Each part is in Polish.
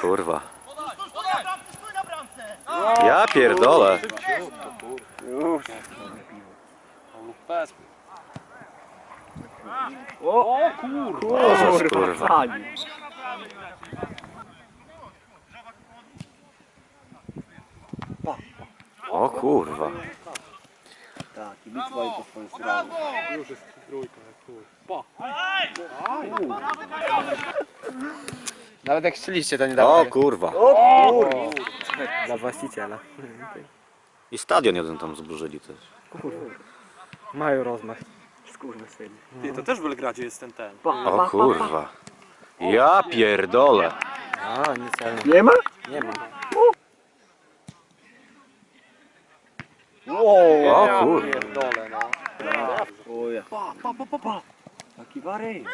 kurwa. Ja pierdolę. Już. O, o kurwa. Jezus, kurwa. O kurwa. Tak, kibic mają po swoją stronę. Już jest trójka, jak chuj. Pa. Nawet jak chcieliście to nie dało. O kurwa. O kurwa. Dla właściciela. I stadion jeden tam zburzyli też. Mają rozmach. Skurwysyni. Ty, to też w Belgradzie jest ten ten. O kurwa. Ja pierdolę. A, nie celno. Nie ma? Nie ma. Wow. O kurwa. Pierdolę, no. Pa, pa, pa, pa, pa. Taki wary.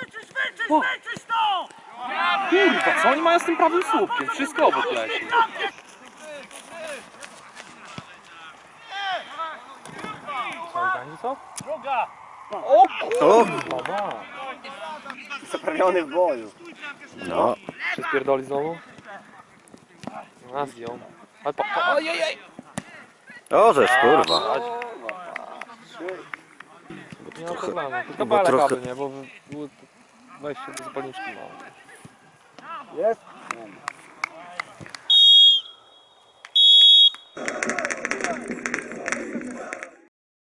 Kurwa, co oni mają z tym prawym słupkiem? Wszystko obok leci. Co, Gani, co? O, Zaprawiony w boju. no. Się spierdoli znowu? A, zdjął. Ale pa, ojej, kurwa. Nie ma problemu. Tylko bo bale trochę- kabel, nie? Bo było wejście do zapalniczki mało. Jest?